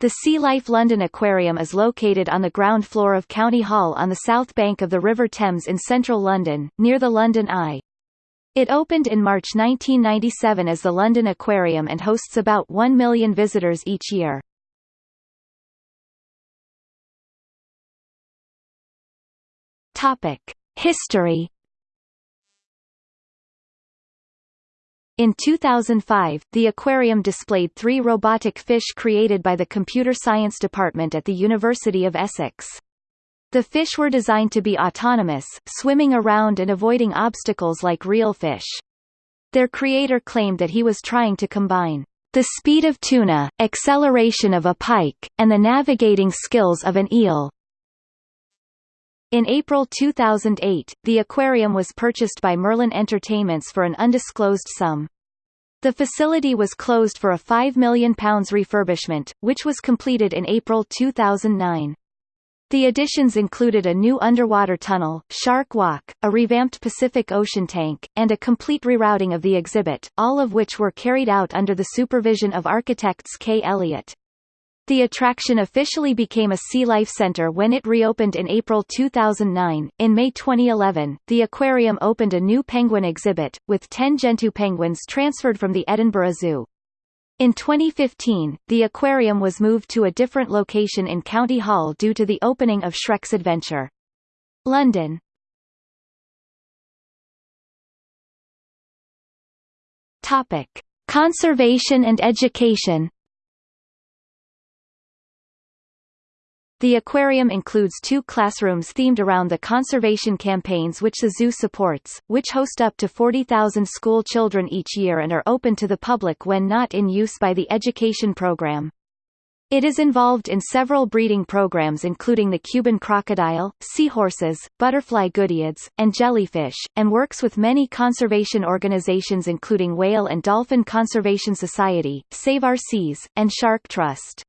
The Sea Life London Aquarium is located on the ground floor of County Hall on the south bank of the River Thames in central London, near the London Eye. It opened in March 1997 as the London Aquarium and hosts about 1 million visitors each year. History In 2005, the aquarium displayed three robotic fish created by the Computer Science Department at the University of Essex. The fish were designed to be autonomous, swimming around and avoiding obstacles like real fish. Their creator claimed that he was trying to combine the speed of tuna, acceleration of a pike, and the navigating skills of an eel. In April 2008, the aquarium was purchased by Merlin Entertainments for an undisclosed sum. The facility was closed for a £5 million refurbishment, which was completed in April 2009. The additions included a new underwater tunnel, Shark Walk, a revamped Pacific Ocean tank, and a complete rerouting of the exhibit, all of which were carried out under the supervision of architects Kay Elliott. The attraction officially became a Sea Life Center when it reopened in April 2009. In May 2011, the aquarium opened a new penguin exhibit, with 10 Gentoo penguins transferred from the Edinburgh Zoo. In 2015, the aquarium was moved to a different location in County Hall due to the opening of Shrek's Adventure. London Topic. Conservation and education The aquarium includes two classrooms themed around the conservation campaigns which the zoo supports, which host up to 40,000 school children each year and are open to the public when not in use by the education program. It is involved in several breeding programs including the Cuban crocodile, seahorses, butterfly goodeids, and jellyfish, and works with many conservation organizations including Whale and Dolphin Conservation Society, Save Our Seas, and Shark Trust.